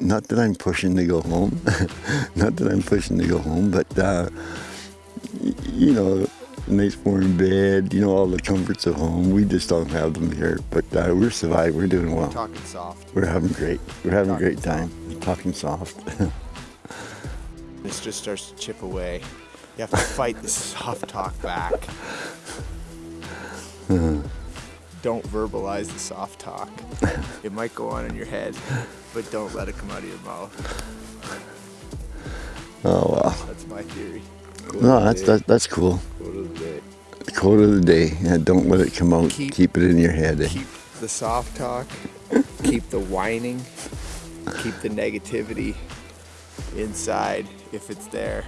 not that I'm pushing to go home, not that I'm pushing to go home, but uh, you know, nice warm bed, you know, all the comforts of home. We just don't have them here, but uh, we're surviving. We're doing well. Talking soft. We're having great. We're having Talking a great time. Talking soft. This just starts to chip away. You have to fight the soft talk back. Don't verbalize the soft talk. It might go on in your head, but don't let it come out of your mouth. oh wow. That's my theory. No, that's that, that's cool. Quote of the day. Quote of the day. Yeah, don't let it come out. Keep- Keep, it in your head. Keep the soft talk, keep the whining, keep the negativity inside if it's there.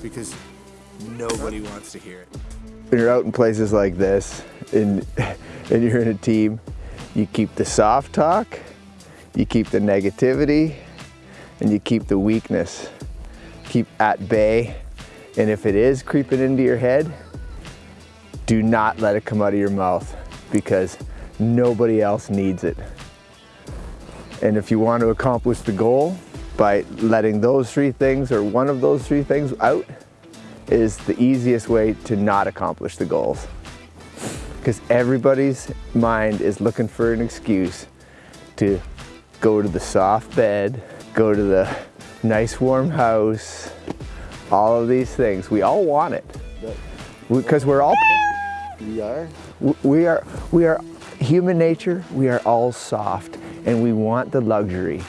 Because nobody wants to hear it. When you're out in places like this and, and you're in a team, you keep the soft talk, you keep the negativity, and you keep the weakness. Keep at bay. And if it is creeping into your head, do not let it come out of your mouth because nobody else needs it. And if you want to accomplish the goal by letting those three things or one of those three things out is the easiest way to not accomplish the goals. Because everybody's mind is looking for an excuse to go to the soft bed, go to the nice warm house, all of these things. We all want it. Because we're all We are. We are we are human nature we are all soft and we want the luxury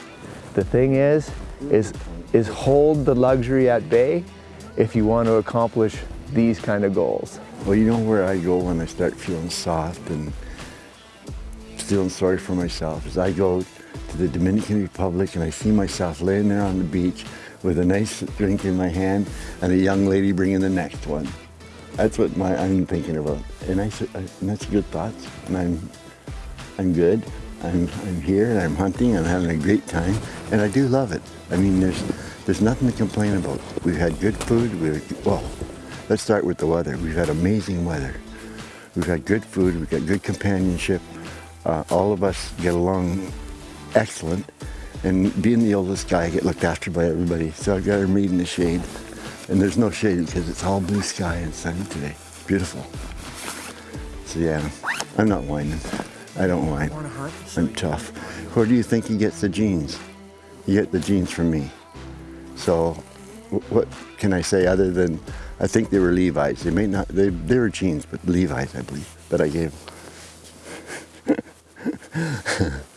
the thing is is is hold the luxury at bay if you want to accomplish these kind of goals Well, you know where I go when I start feeling soft and feeling sorry for myself is I go to the Dominican Republic and I see myself laying there on the beach with a nice drink in my hand and a young lady bringing the next one. That's what my, I'm thinking about. And, I, I- uh, and that's good thoughts. And I'm, I'm good. I'm, I'm here and I'm hunting. I'm having a great time. And I do love it. I mean, there's, there's nothing to complain about. We've had good food. We've, well, let's start with the weather. We've had amazing weather. We've had good food. We've got good companionship. Uh, all of us get along excellent. And being the oldest guy, I get looked after by everybody. So I've got her made in the shade. And there's no shade because it's all blue sky and sunny today. Beautiful. So yeah, I'm not whining. I don't whine. I'm tough. Where do you think he gets the jeans? You get the jeans from me. So what can I say other than I think they were Levi's. They may not, they, they were jeans, but Levi's, I believe, that I gave.